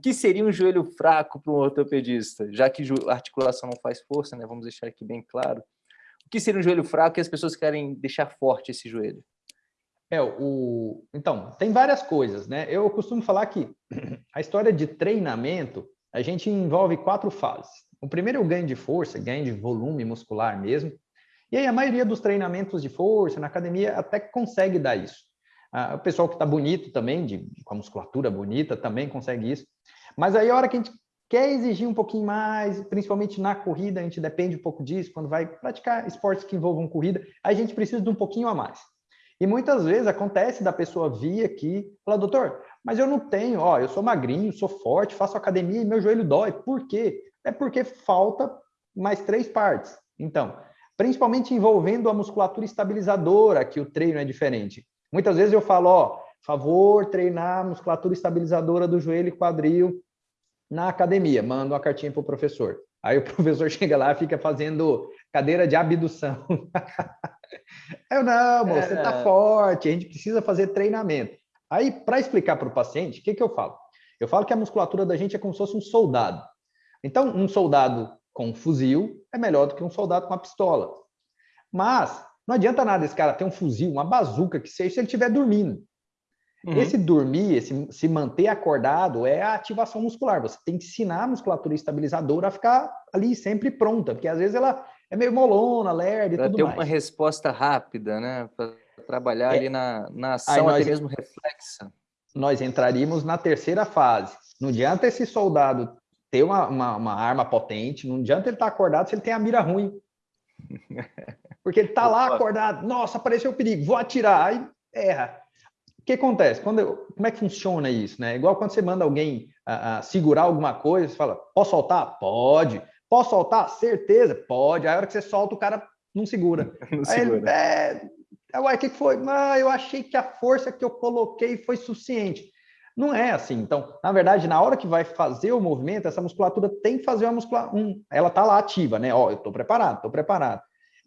que seria um joelho fraco para um ortopedista? Já que a articulação não faz força, né? Vamos deixar aqui bem claro. O que seria um joelho fraco que as pessoas querem deixar forte esse joelho? É, o... Então, tem várias coisas, né? Eu costumo falar que a história de treinamento, a gente envolve quatro fases. O primeiro é o ganho de força, ganho de volume muscular mesmo. E aí a maioria dos treinamentos de força na academia até consegue dar isso. Ah, o pessoal que está bonito também, de, com a musculatura bonita, também consegue isso. Mas aí a hora que a gente quer exigir um pouquinho mais, principalmente na corrida, a gente depende um pouco disso, quando vai praticar esportes que envolvam corrida, a gente precisa de um pouquinho a mais. E muitas vezes acontece da pessoa vir aqui e falar, doutor, mas eu não tenho, ó, eu sou magrinho, sou forte, faço academia e meu joelho dói. Por quê? É porque falta mais três partes. Então, principalmente envolvendo a musculatura estabilizadora, que o treino é diferente. Muitas vezes eu falo, ó, favor treinar a musculatura estabilizadora do joelho e quadril na academia, manda uma cartinha para o professor. Aí o professor chega lá e fica fazendo cadeira de abdução. Eu não, moço, você está é. forte, a gente precisa fazer treinamento. Aí, para explicar para o paciente, o que, que eu falo? Eu falo que a musculatura da gente é como se fosse um soldado. Então, um soldado com um fuzil é melhor do que um soldado com uma pistola. Mas não adianta nada esse cara ter um fuzil, uma bazuca que seja, se ele estiver dormindo. Uhum. Esse dormir, esse se manter acordado é a ativação muscular. Você tem que ensinar a musculatura estabilizadora a ficar ali sempre pronta, porque às vezes ela é meio molona, lerda e pra tudo ter mais. uma resposta rápida, né? Para trabalhar é. ali na, na ação, nós, até mesmo reflexa. Nós entraríamos na terceira fase. Não adianta esse soldado ter uma, uma, uma arma potente, não adianta ele estar tá acordado se ele tem a mira ruim. Porque ele está lá acordado, nossa, apareceu o perigo, vou atirar, aí erra. O que acontece? Quando eu, como é que funciona isso? Né? Igual quando você manda alguém a, a segurar alguma coisa, você fala, posso soltar? Pode. Posso soltar? Certeza, pode. Aí a hora que você solta, o cara não segura. Não Aí segura. Ele, é, é, uai, o que foi? Ah, eu achei que a força que eu coloquei foi suficiente. Não é assim. Então, na verdade, na hora que vai fazer o movimento, essa musculatura tem que fazer uma musculatura. Um, ela está lá ativa, né? Ó, eu estou preparado, estou preparado.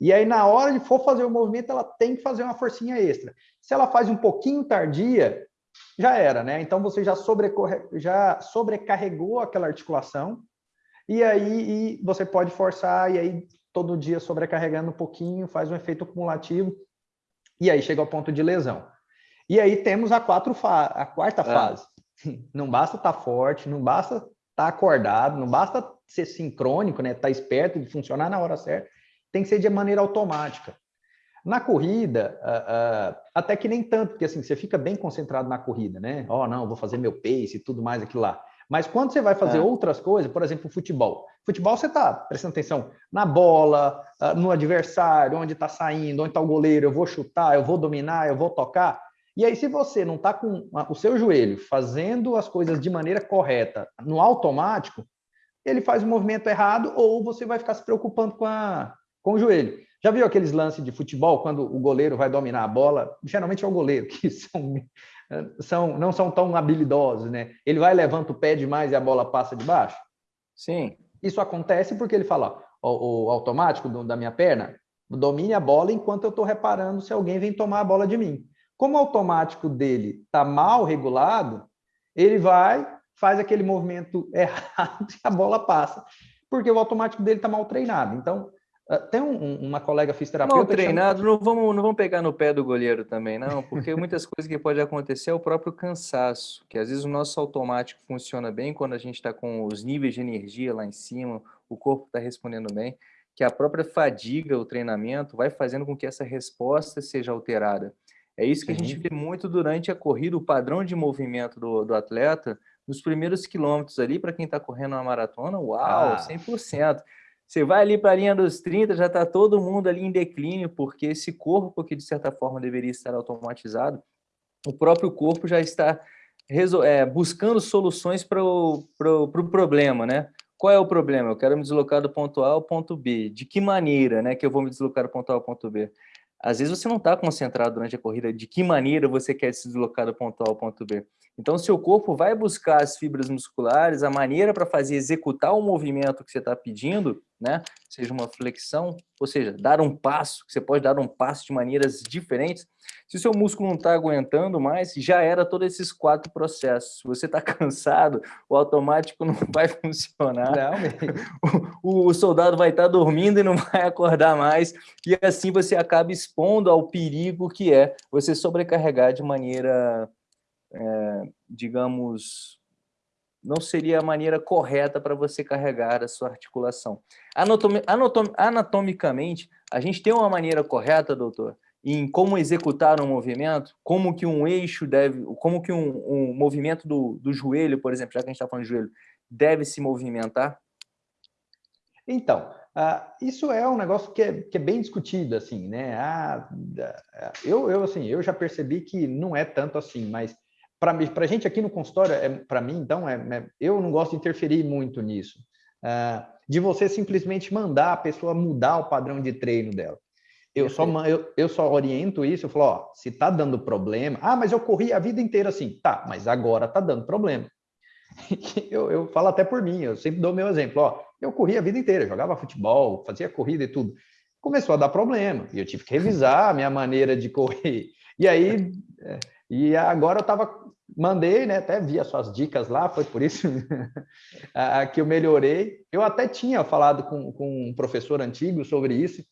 E aí, na hora de for fazer o movimento, ela tem que fazer uma forcinha extra. Se ela faz um pouquinho tardia, já era, né? Então, você já, já sobrecarregou aquela articulação, e aí e você pode forçar, e aí todo dia sobrecarregando um pouquinho, faz um efeito acumulativo, e aí chega ao ponto de lesão. E aí temos a, a quarta é. fase. Não basta estar tá forte, não basta estar tá acordado, não basta ser sincrônico, né? Estar tá esperto e funcionar na hora certa tem que ser de maneira automática. Na corrida, uh, uh, até que nem tanto, porque assim, você fica bem concentrado na corrida, né? Oh, não, vou fazer meu pace e tudo mais aquilo lá. Mas quando você vai fazer é. outras coisas, por exemplo, futebol. Futebol você está prestando atenção na bola, uh, no adversário, onde está saindo, onde está o goleiro, eu vou chutar, eu vou dominar, eu vou tocar. E aí, se você não está com o seu joelho fazendo as coisas de maneira correta, no automático, ele faz o movimento errado ou você vai ficar se preocupando com a, com o joelho. Já viu aqueles lances de futebol, quando o goleiro vai dominar a bola? Geralmente é o goleiro, que são, são, não são tão habilidosos, né? Ele vai, levanta o pé demais e a bola passa de baixo? Sim. Isso acontece porque ele fala, o, o automático do, da minha perna, domine a bola enquanto eu estou reparando se alguém vem tomar a bola de mim. Como o automático dele está mal regulado, ele vai, faz aquele movimento errado e a bola passa, porque o automático dele está mal treinado. Então, tem um, uma colega fisioterapeuta... Mal treinado, chama... não, vamos, não vamos pegar no pé do goleiro também, não, porque muitas coisas que pode acontecer é o próprio cansaço, que às vezes o nosso automático funciona bem quando a gente está com os níveis de energia lá em cima, o corpo está respondendo bem, que a própria fadiga, o treinamento, vai fazendo com que essa resposta seja alterada. É isso que a gente vê muito durante a corrida, o padrão de movimento do, do atleta, nos primeiros quilômetros ali, para quem está correndo uma maratona, uau, ah. 100%. Você vai ali para a linha dos 30, já está todo mundo ali em declínio, porque esse corpo que de certa forma deveria estar automatizado, o próprio corpo já está é, buscando soluções para o pro, pro problema, né? Qual é o problema? Eu quero me deslocar do ponto A ao ponto B. De que maneira né, que eu vou me deslocar do ponto A ao ponto B? Às vezes você não está concentrado durante a corrida de que maneira você quer se deslocar do ponto A ao ponto B. Então, seu corpo vai buscar as fibras musculares, a maneira para fazer executar o movimento que você está pedindo, né? Seja uma flexão, ou seja, dar um passo, você pode dar um passo de maneiras diferentes. Se o seu músculo não está aguentando mais, já era todos esses quatro processos. Se você está cansado, o automático não vai funcionar. Não, o, o, soldado vai estar tá dormindo e não vai acordar mais. E assim você acaba expondo ao perigo que é você sobrecarregar de maneira, é, digamos, não seria a maneira correta para você carregar a sua articulação. Anatom anatom anatomicamente, a gente tem uma maneira correta, doutor, em como executar um movimento, como que um eixo deve, como que um, um movimento do, do joelho, por exemplo, já que a gente está falando de joelho, deve se movimentar? Então, uh, isso é um negócio que é, que é bem discutido, assim, né? Ah, eu, eu, assim, eu já percebi que não é tanto assim, mas para a gente aqui no consultório, é, para mim, então, é, é, eu não gosto de interferir muito nisso. Uh, de você simplesmente mandar a pessoa mudar o padrão de treino dela. Eu só, eu, eu só oriento isso, eu falo, ó, se tá dando problema, ah, mas eu corri a vida inteira assim, tá, mas agora tá dando problema. eu, eu falo até por mim, eu sempre dou meu exemplo, ó, eu corri a vida inteira, jogava futebol, fazia corrida e tudo. Começou a dar problema, e eu tive que revisar a minha maneira de correr. E aí, é, e agora eu tava mandei, né? Até vi as suas dicas lá, foi por isso que eu melhorei. Eu até tinha falado com, com um professor antigo sobre isso.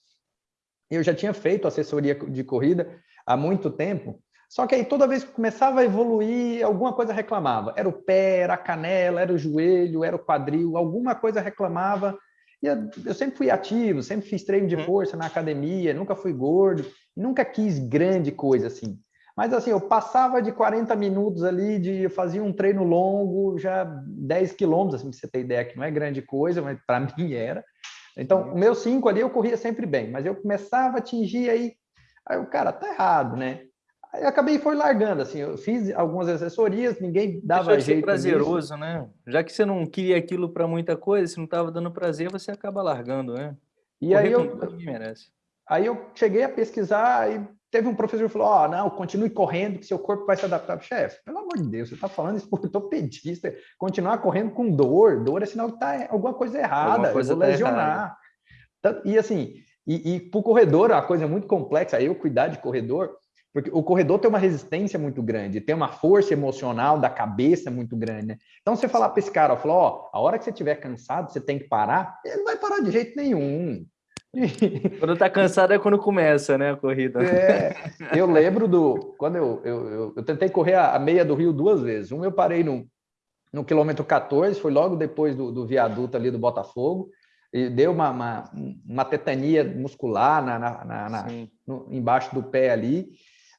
Eu já tinha feito assessoria de corrida há muito tempo. Só que aí toda vez que começava a evoluir, alguma coisa reclamava. Era o pé, era a canela, era o joelho, era o quadril, alguma coisa reclamava. E eu sempre fui ativo, sempre fiz treino de uhum. força na academia, nunca fui gordo, nunca quis grande coisa assim. Mas assim, eu passava de 40 minutos ali, de fazia um treino longo, já 10 quilômetros, assim, pra você ter ideia que não é grande coisa, mas para mim era. Então, o meu 5 ali eu corria sempre bem, mas eu começava a atingir aí, aí o cara, tá errado, né? Aí eu acabei foi largando, assim, eu fiz algumas assessorias, ninguém dava Deixa jeito prazeroso, nisso. né? Já que você não queria aquilo para muita coisa, se não estava dando prazer, você acaba largando, né? E Correr aí eu, aí eu cheguei a pesquisar e teve um professor que falou: Ó, oh, não, continue correndo, que seu corpo vai se adaptar. Chefe, pelo amor de Deus, você está falando isso por ortopedista. Continuar correndo com dor, dor é sinal que tá alguma coisa errada, alguma coisa eu vou tá lesionar. E assim, e, e para o corredor, a coisa é muito complexa, eu cuidar de corredor, porque o corredor tem uma resistência muito grande, tem uma força emocional da cabeça muito grande. Né? Então, você falar para esse cara, ó, ó, a hora que você estiver cansado, você tem que parar, ele não vai parar de jeito nenhum. Quando tá cansado é quando começa, né, a corrida. É, eu lembro do... Quando eu, eu, eu, eu tentei correr a, a, meia do Rio duas vezes. Um eu parei no, no quilômetro 14, foi logo depois do, do viaduto ali do Botafogo, e deu uma, uma, uma tetania muscular na, na, na, na no, embaixo do pé ali,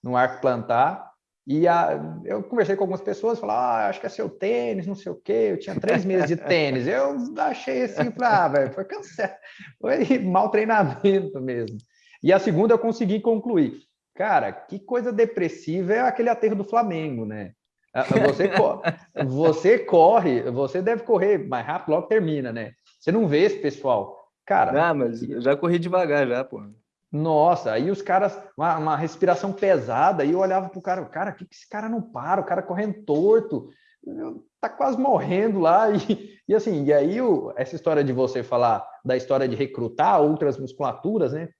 no arco plantar. E a, eu conversei com algumas pessoas, falaram, ah, acho que é seu tênis, não sei o quê. Eu tinha três meses de tênis. Eu achei assim, falei, ah, velho, foi cansado. Foi mau treinamento mesmo. E a segunda eu consegui concluir. Cara, que coisa depressiva é aquele aterro do Flamengo, né? Ah, você, você corre, você deve correr mais rápido, logo termina, né? Você não vê esse pessoal. Cara. Ah, mas eu já corri devagar já, pô. Nossa, aí os caras, uma, uma respiração pesada, e eu olhava pro cara, cara, que, que esse cara não para? O cara correndo torto, tá quase morrendo lá. E, e assim, e aí o, essa história de você falar da história de recrutar outras musculaturas, né?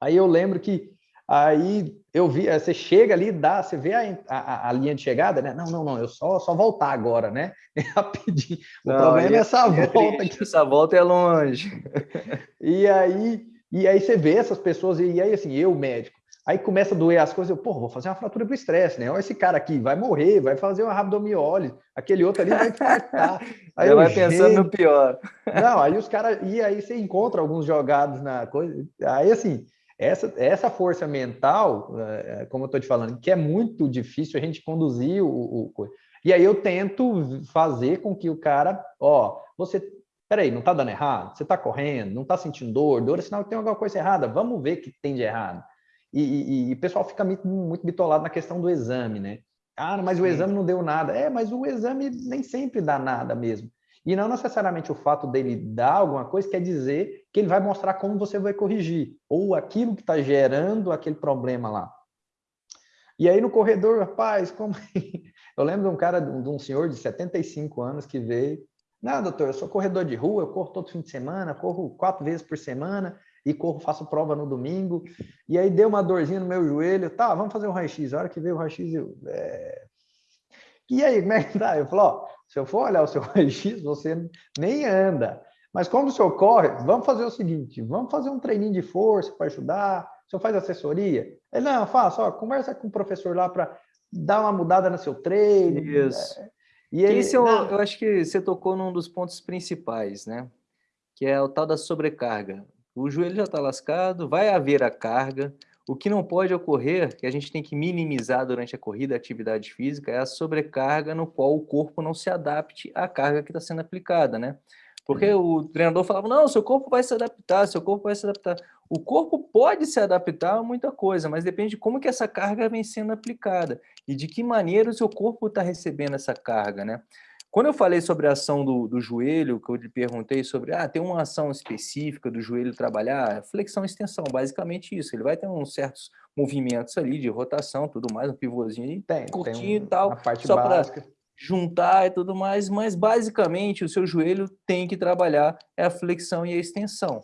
Aí eu lembro que aí eu vi, você chega ali, dá, você vê a, a, a linha de chegada, né? Não, não, não, eu só, só voltar agora, né? Rapidinho. O não, problema é essa é volta. Aqui. Essa volta é longe. E aí e aí você vê essas pessoas, e aí assim, eu, médico, aí começa a doer as coisas, eu, pô, vou fazer uma fratura pro estresse, né? Olha esse cara aqui, vai morrer, vai fazer uma rabdomiólise, aquele outro ali vai infartar. Aí eu, vai gente... pensando no pior. Não, aí os caras, e aí você encontra alguns jogados na coisa, aí assim, essa, essa força mental, eh, como eu estou te falando, que é muito difícil a gente conduzir o, o, e aí eu tento fazer com que o cara, ó, você peraí, não está dando errado? Você está correndo, não está sentindo dor? Dor é sinal que tem alguma coisa errada. Vamos ver o que tem de errado. E, e, e, o pessoal fica muito, muito bitolado na questão do exame, né? Ah, mas o exame não deu nada. É, mas o exame nem sempre dá nada mesmo. E não necessariamente o fato dele dar alguma coisa quer dizer que ele vai mostrar como você vai corrigir, ou aquilo que está gerando aquele problema lá. E aí no corredor, rapaz, como Eu lembro de um cara, de um senhor de 75 anos que veio. Não, doutor, eu sou corredor de rua, eu corro todo fim de semana, corro quatro vezes por semana e corro, faço prova no domingo. E aí deu uma dorzinha no meu joelho. Tá, vamos fazer um raio-x. A hora que veio o raio-x, eu... É... E aí, como é que tá? Eu falo, ó, se eu for olhar o seu raio-x, você nem anda. Mas como o senhor corre, vamos fazer o seguinte, vamos fazer um treininho de força para ajudar. O senhor faz assessoria? Ele, não, faço, ó, conversa com o professor lá para dar uma mudada no seu treino. Isso. É... E Esse eu, eu acho que você tocou num dos pontos principais, né? Que é o tal da sobrecarga. O joelho já está lascado, vai haver a carga. O que não pode ocorrer, que a gente tem que minimizar durante a corrida, a atividade física, é a sobrecarga no qual o corpo não se adapte à carga que está sendo aplicada, né? Porque uhum. o treinador falava, não, seu corpo vai se adaptar, seu corpo vai se adaptar. O corpo pode se adaptar a muita coisa, mas depende de como que essa carga vem sendo aplicada e de que maneira o seu corpo está recebendo essa carga, né? Quando eu falei sobre a ação do, do, joelho, que eu lhe perguntei sobre, ah, tem uma ação específica do joelho trabalhar, flexão e extensão, basicamente isso. Ele vai ter uns certos movimentos ali de rotação, tudo mais, um pivôzinho tem, curtinho tem um, e tal, só para juntar e tudo mais, mas basicamente o seu joelho tem que trabalhar é a flexão e a extensão.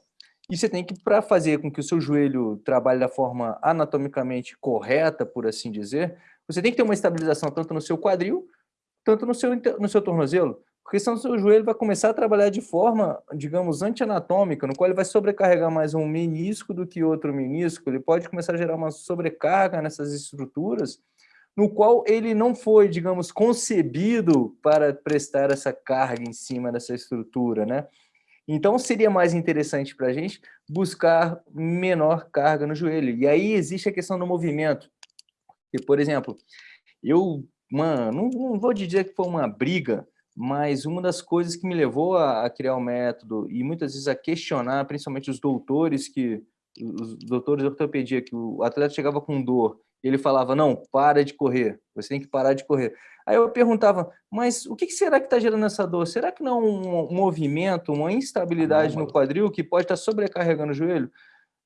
E você tem que, para fazer com que o seu joelho trabalhe da forma anatomicamente correta, por assim dizer, você tem que ter uma estabilização tanto no seu quadril, tanto no seu, no seu tornozelo, porque senão o seu joelho vai começar a trabalhar de forma, digamos, antianatômica, no qual ele vai sobrecarregar mais um menisco do que outro menisco, ele pode começar a gerar uma sobrecarga nessas estruturas, no qual ele não foi, digamos, concebido para prestar essa carga em cima dessa estrutura, né? Então, seria mais interessante para a gente buscar menor carga no joelho. E aí existe a questão do movimento. E, por exemplo, eu uma, não, não, vou dizer que foi uma briga, mas uma das coisas que me levou a, a, criar o método e muitas vezes a questionar, principalmente os doutores que os doutores de ortopedia que o atleta chegava com dor, ele falava não, para de correr, você tem que parar de correr. Aí eu perguntava, mas o que será que está gerando essa dor? Será que não é um, movimento, uma instabilidade no quadril que pode estar tá sobrecarregando o joelho?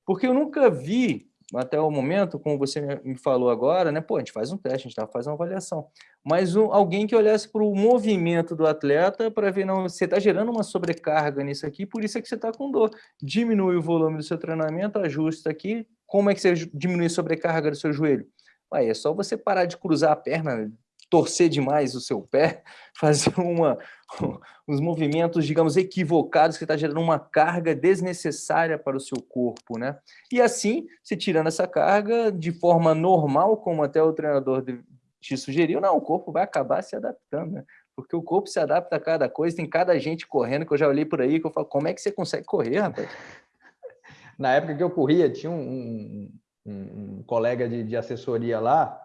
Porque eu nunca vi até o momento, como você me falou agora, né? Pô, a gente faz um teste, a gente tá, faz uma avaliação. Mas um, alguém que olhasse para o movimento do atleta para ver, não, você está gerando uma sobrecarga nisso aqui, por isso é que você está com dor. Diminui o volume do seu treinamento, ajusta aqui. Como é que você diminui a sobrecarga do seu joelho? É só você parar de cruzar a perna torcer demais o seu pé, fazer uma, uns movimentos, digamos, equivocados, que está gerando uma carga desnecessária para o seu corpo, né? E assim, se tirando essa carga de forma normal, como até o treinador te sugeriu, não, o corpo vai acabar se adaptando, né? Porque o corpo se adapta a cada coisa, tem cada gente correndo, que eu já olhei por aí, que eu falo, como é que você consegue correr, rapaz? Na época que eu corria, tinha um, um, um colega de, de assessoria lá,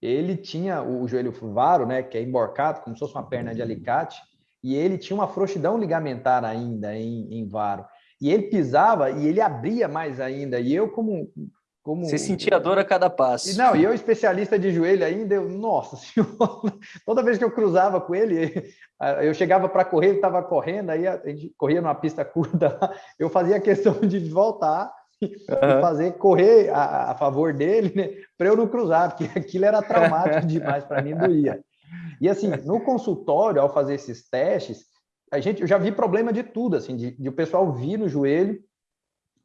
ele tinha o joelho varo, né, que é emborcado, como se fosse uma perna de alicate, e ele tinha uma frouxidão ligamentar ainda em, em varo. E ele pisava e ele abria mais ainda. E eu, como. Como Você sentia dor a cada passo. E não, e eu, especialista de joelho ainda, eu, nossa senhora, toda vez que eu cruzava com ele, eu chegava para correr, ele estava correndo, aí a gente corria numa pista curta, eu fazia questão de voltar uhum. fazer correr a, a favor dele, né, para eu não cruzar, porque aquilo era traumático demais para mim, doía. E assim, no consultório, ao fazer esses testes, a gente, eu já vi problema de tudo, assim, de, de o pessoal vir no joelho,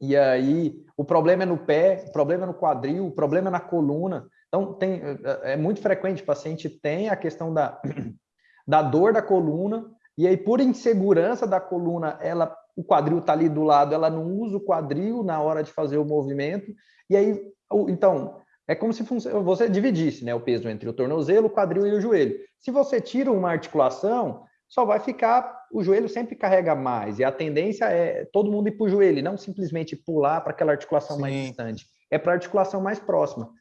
e aí o problema é no pé, o problema é no quadril, o problema é na coluna. Então, tem, é muito frequente, o paciente tem a questão da, da dor da coluna, e aí, por insegurança da coluna, ela o quadril está ali do lado, ela não usa o quadril na hora de fazer o movimento, e aí, então, é como se você dividisse né, o peso entre o tornozelo, o quadril e o joelho. Se você tira uma articulação, só vai ficar, o joelho sempre carrega mais, e a tendência é todo mundo ir para o joelho, não simplesmente pular para aquela articulação Sim. mais distante, é para a articulação mais próxima.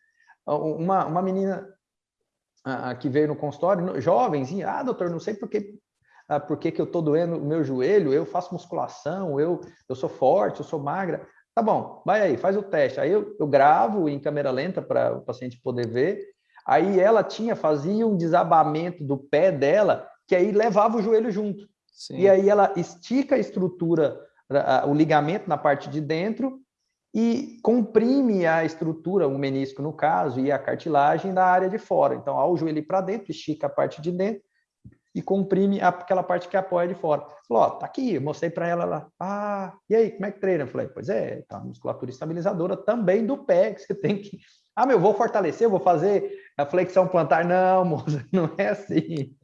Uma, uma menina a, a, que veio no consultório, jovenzinha, ah, doutor, não sei por que ah, por que, que eu estou doendo o meu joelho, eu faço musculação, eu, eu sou forte, eu sou magra. Tá bom, vai aí, faz o teste. Aí eu, eu gravo em câmera lenta para o paciente poder ver. Aí ela tinha, fazia um desabamento do pé dela, que aí levava o joelho junto. Sim. E aí ela estica a estrutura, o ligamento na parte de dentro, e comprime a estrutura, o menisco no caso, e a cartilagem da área de fora. Então, ao joelho para dentro, estica a parte de dentro e comprime aquela parte que apoia de fora. Falou, ó, tá aqui, eu mostrei para ela lá. Ah, e aí, como é que treina? Eu falei, pois é, tá musculatura estabilizadora também do pé, que você tem que... Ah, meu, vou fortalecer, vou fazer a flexão plantar. Não, moça, não é assim.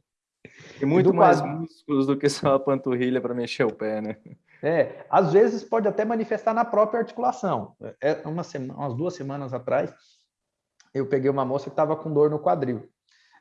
Tem muito mais músculos do que só a panturrilha para mexer o pé, né? É, às vezes pode até manifestar na própria articulação. É, uma semana, umas duas semanas atrás, eu peguei uma moça que estava com dor no quadril.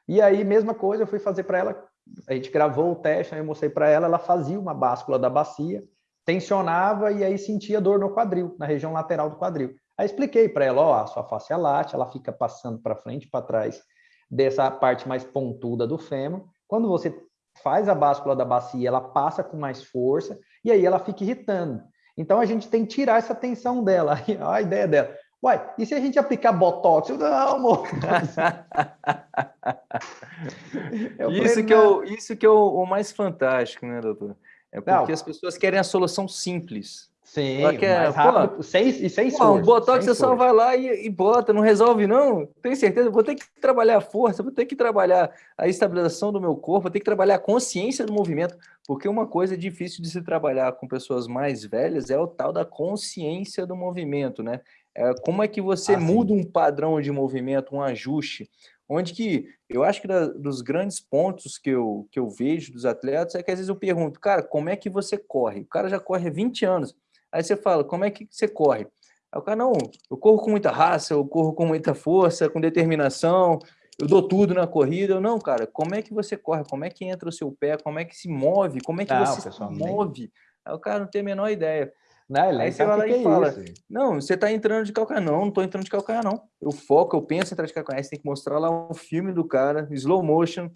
E aí, mesma coisa, eu fui fazer para ela, a gente gravou o teste, aí eu mostrei para ela, ela fazia uma báscula da bacia, tensionava e aí sentia dor no quadril, na região lateral do quadril. Aí expliquei para ela, ó, a sua face é late, ela fica passando para frente e para trás dessa parte mais pontuda do fêmur. Quando você faz a báscula da bacia, ela passa com mais força e aí ela fica irritando. Então a gente tem que tirar essa tensão dela. a ideia dela. Uai, e se a gente aplicar botox? Eu, não, amor. isso, que é o, isso que é o, o, mais fantástico, né, doutor? É porque não. as pessoas querem a solução simples. Sim, quer, mais rápido, pô, sem, e sem pô. Um botox você só vai lá e, e, bota, não resolve não. Tem certeza? Vou ter que trabalhar a força, vou ter que trabalhar a estabilização do meu corpo, vou ter que trabalhar a consciência do movimento, porque uma coisa difícil de se trabalhar com pessoas mais velhas é o tal da consciência do movimento, né? É, como é que você ah, muda um padrão de movimento, um ajuste, onde que eu acho que da, dos grandes pontos que eu, que eu vejo dos atletas é que às vezes eu pergunto, cara, como é que você corre? O cara já corre há 20 anos, Aí você fala, como é que você corre? Aí o cara, não, eu corro com muita raça, eu corro com muita força, com determinação, eu dou tudo na corrida. Eu, não, cara, como é que você corre? Como é que entra o seu pé? Como é que se move? Como é que não, você se move? Aí o cara não tem a menor ideia. Não, Aí você vai lá e é fala, isso. não, você está entrando de calcanhar. Não, não estou entrando de calcanhar, não. Eu foco, eu penso em entrar de calcanhar. Você tem que mostrar lá o filme do cara, slow motion,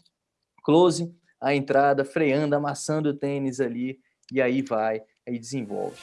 close, a entrada, freando, amassando o tênis ali, e aí vai, aí desenvolve.